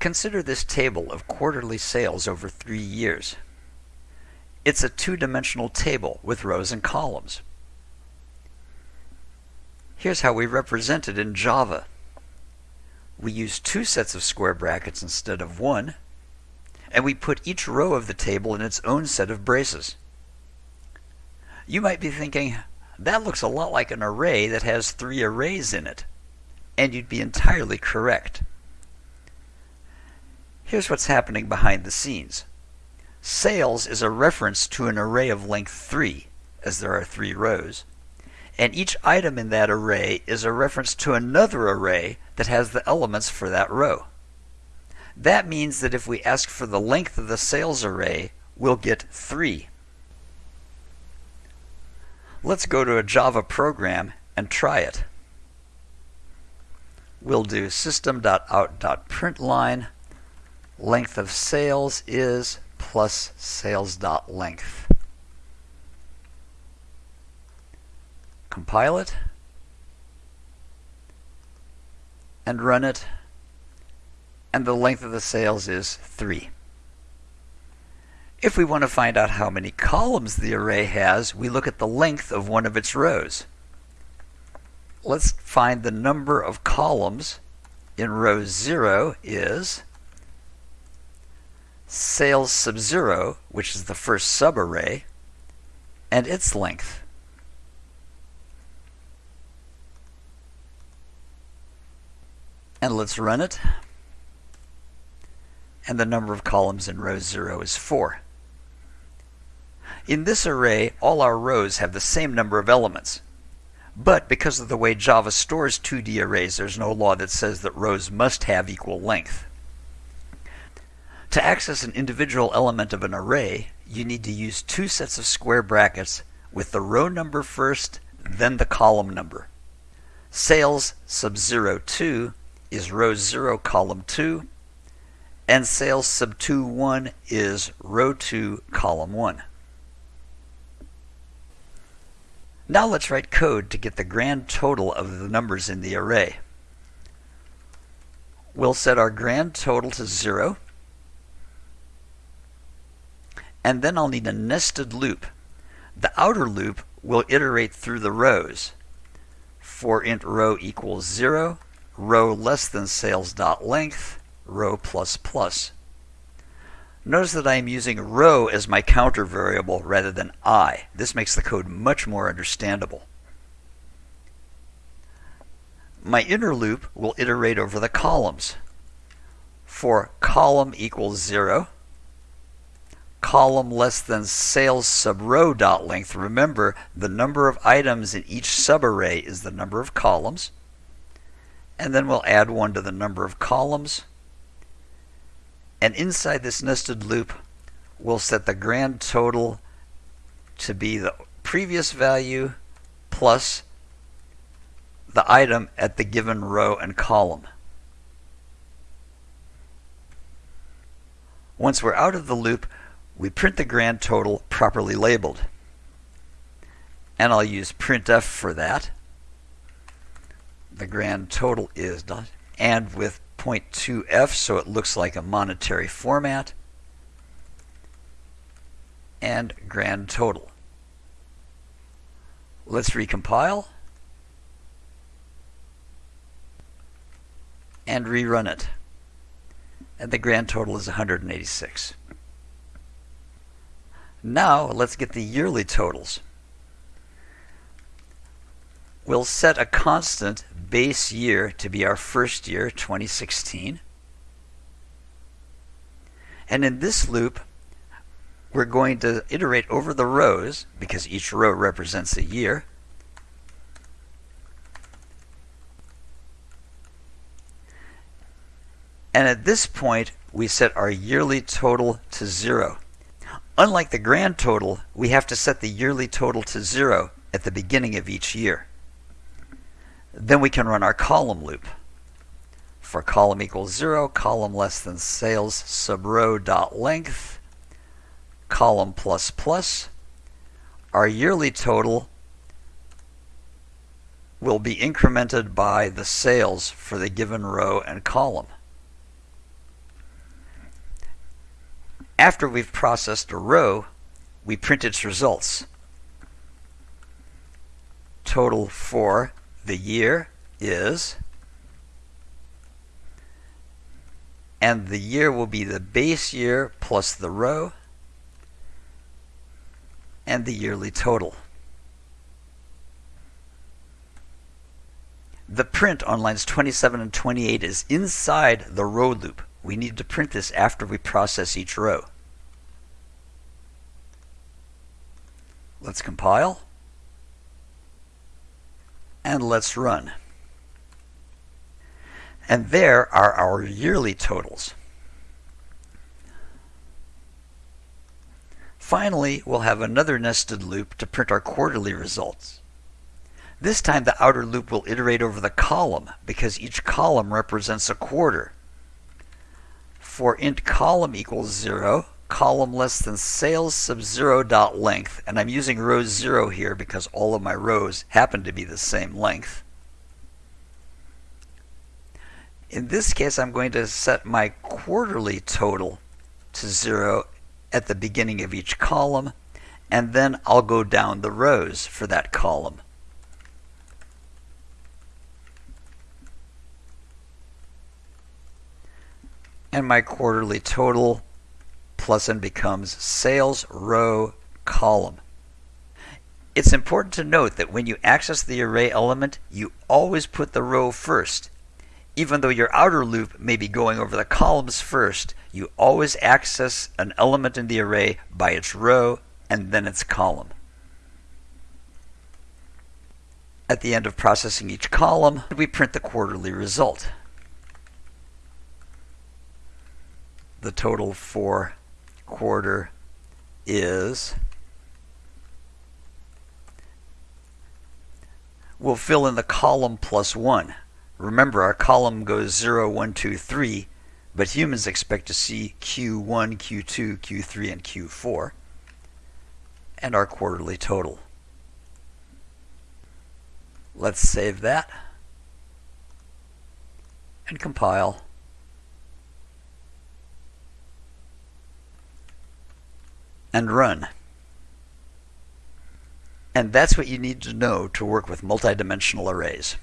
Consider this table of quarterly sales over three years. It's a two-dimensional table with rows and columns. Here's how we represent it in Java. We use two sets of square brackets instead of one, and we put each row of the table in its own set of braces. You might be thinking, that looks a lot like an array that has three arrays in it. And you'd be entirely correct. Here's what's happening behind the scenes. Sales is a reference to an array of length 3, as there are three rows, and each item in that array is a reference to another array that has the elements for that row. That means that if we ask for the length of the sales array, we'll get 3. Let's go to a Java program and try it. We'll do system.out.println length of sales is plus sales.length. Compile it and run it and the length of the sales is 3. If we want to find out how many columns the array has, we look at the length of one of its rows. Let's find the number of columns in row 0 is sales sub 0, which is the first subarray, and its length. And let's run it. And the number of columns in row 0 is 4. In this array, all our rows have the same number of elements. But because of the way Java stores 2D arrays, there's no law that says that rows must have equal length. To access an individual element of an array, you need to use two sets of square brackets with the row number first, then the column number. Sales sub 02 is row 0 column 2, and sales sub 21 is row 2 column 1. Now let's write code to get the grand total of the numbers in the array. We'll set our grand total to 0 and then I'll need a nested loop. The outer loop will iterate through the rows. For int row equals 0, row less than sales dot length, row plus plus. Notice that I am using row as my counter variable rather than i. This makes the code much more understandable. My inner loop will iterate over the columns. For column equals 0, column less than sales sub row dot length. Remember, the number of items in each subarray is the number of columns. And then we'll add one to the number of columns. And inside this nested loop, we'll set the grand total to be the previous value plus the item at the given row and column. Once we're out of the loop, we print the grand total properly labeled. And I'll use printf for that. The grand total is done. And with 0.2f so it looks like a monetary format. And grand total. Let's recompile. And rerun it. And the grand total is 186. Now let's get the yearly totals. We'll set a constant base year to be our first year, 2016. And in this loop, we're going to iterate over the rows because each row represents a year. And at this point, we set our yearly total to zero. Unlike the grand total, we have to set the yearly total to zero at the beginning of each year. Then we can run our column loop. For column equals zero, column less than sales sub row dot length, column plus plus. Our yearly total will be incremented by the sales for the given row and column. After we've processed a row, we print its results. Total for the year is, and the year will be the base year plus the row, and the yearly total. The print on lines 27 and 28 is inside the row loop. We need to print this after we process each row. Let's compile. And let's run. And there are our yearly totals. Finally, we'll have another nested loop to print our quarterly results. This time the outer loop will iterate over the column because each column represents a quarter. For int column equals 0, column less than sales sub 0 dot length, and I'm using row 0 here because all of my rows happen to be the same length. In this case, I'm going to set my quarterly total to 0 at the beginning of each column, and then I'll go down the rows for that column. And my quarterly total plus n becomes sales row column. It's important to note that when you access the array element, you always put the row first. Even though your outer loop may be going over the columns first, you always access an element in the array by its row and then its column. At the end of processing each column, we print the quarterly result. The total for quarter is we'll fill in the column plus 1. Remember, our column goes 0, 1, 2, 3, but humans expect to see Q1, Q2, Q3, and Q4, and our quarterly total. Let's save that and compile. And run. And that's what you need to know to work with multidimensional arrays.